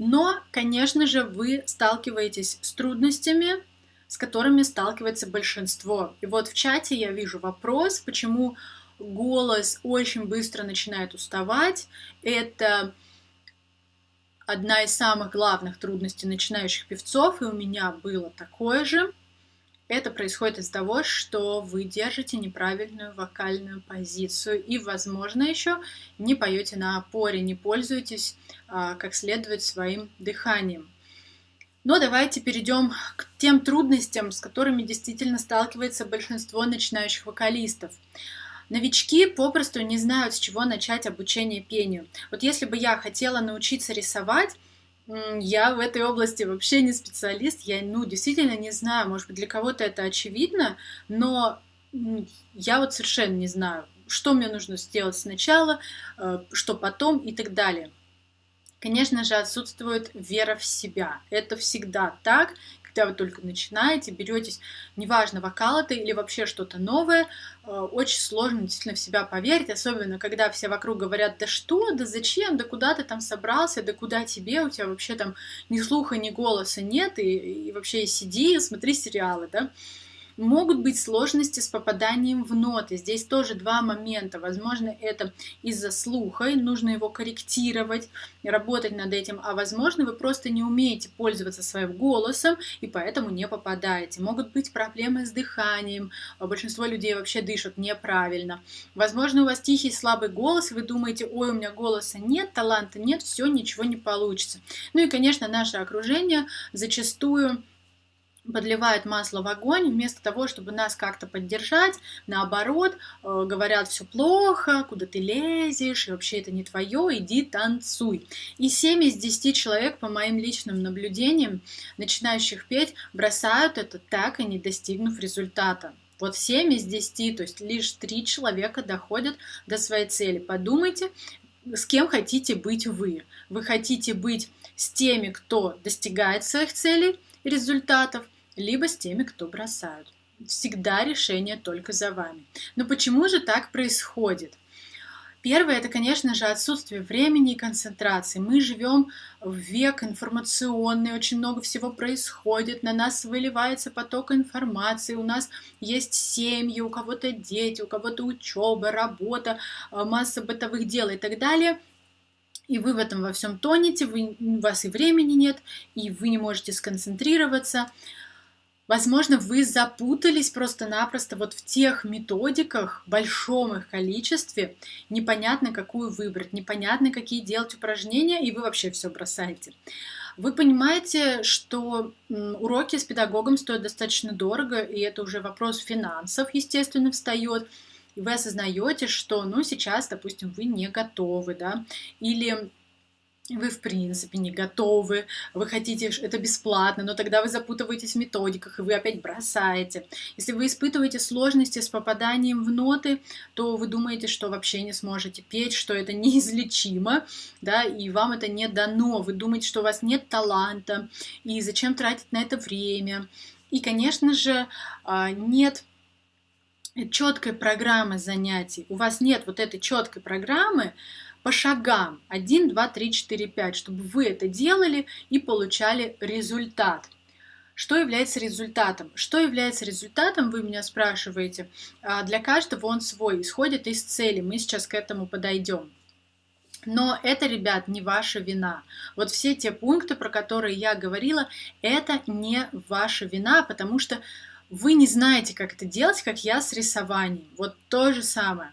Но, конечно же, вы сталкиваетесь с трудностями, с которыми сталкивается большинство. И вот в чате я вижу вопрос, почему голос очень быстро начинает уставать. Это одна из самых главных трудностей начинающих певцов, и у меня было такое же. Это происходит из-за того, что вы держите неправильную вокальную позицию и, возможно, еще не поете на опоре, не пользуетесь а, как следует своим дыханием. Но давайте перейдем к тем трудностям, с которыми действительно сталкивается большинство начинающих вокалистов. Новички попросту не знают, с чего начать обучение пению. Вот если бы я хотела научиться рисовать, я в этой области вообще не специалист, я, ну, действительно не знаю, может быть, для кого-то это очевидно, но я вот совершенно не знаю, что мне нужно сделать сначала, э, что потом и так далее. Конечно же, отсутствует вера в себя. Это всегда так, когда вы только начинаете, беретесь, неважно, вокал это или вообще что-то новое, э, очень сложно действительно в себя поверить, особенно когда все вокруг говорят, да что, да зачем, да куда ты там собрался, да куда тебе, у тебя вообще там ни слуха, ни голоса нет, и, и вообще сиди, смотри сериалы, да. Могут быть сложности с попаданием в ноты. Здесь тоже два момента. Возможно, это из-за слуха, и нужно его корректировать, работать над этим. А возможно, вы просто не умеете пользоваться своим голосом, и поэтому не попадаете. Могут быть проблемы с дыханием. Большинство людей вообще дышат неправильно. Возможно, у вас тихий, слабый голос, и вы думаете, ой, у меня голоса нет, таланта нет, все, ничего не получится. Ну и, конечно, наше окружение зачастую подливают масло в огонь, вместо того, чтобы нас как-то поддержать, наоборот, э, говорят, все плохо, куда ты лезешь, и вообще это не твое, иди танцуй. И 7 из 10 человек, по моим личным наблюдениям, начинающих петь, бросают это так и не достигнув результата. Вот 7 из 10, то есть лишь 3 человека доходят до своей цели. Подумайте, с кем хотите быть вы. Вы хотите быть с теми, кто достигает своих целей, результатов, либо с теми, кто бросают. Всегда решение только за вами. Но почему же так происходит? Первое – это, конечно же, отсутствие времени и концентрации. Мы живем в век информационный, очень много всего происходит, на нас выливается поток информации, у нас есть семьи, у кого-то дети, у кого-то учеба, работа, масса бытовых дел и так далее – и вы в этом во всем тонете, вы, у вас и времени нет, и вы не можете сконцентрироваться. Возможно, вы запутались просто-напросто вот в тех методиках, большом их количестве, непонятно, какую выбрать, непонятно, какие делать упражнения, и вы вообще все бросаете. Вы понимаете, что уроки с педагогом стоят достаточно дорого, и это уже вопрос финансов, естественно, встает и вы осознаете, что, ну, сейчас, допустим, вы не готовы, да, или вы в принципе не готовы, вы хотите, это бесплатно, но тогда вы запутываетесь в методиках, и вы опять бросаете. Если вы испытываете сложности с попаданием в ноты, то вы думаете, что вообще не сможете петь, что это неизлечимо, да, и вам это не дано. Вы думаете, что у вас нет таланта, и зачем тратить на это время. И, конечно же, а, нет четкой программы занятий, у вас нет вот этой четкой программы по шагам 1, 2, 3, 4, 5, чтобы вы это делали и получали результат. Что является результатом? Что является результатом, вы меня спрашиваете. А, для каждого он свой, исходит из цели. Мы сейчас к этому подойдем. Но это, ребят, не ваша вина. Вот все те пункты, про которые я говорила, это не ваша вина, потому что вы не знаете, как это делать, как я с рисованием. Вот то же самое.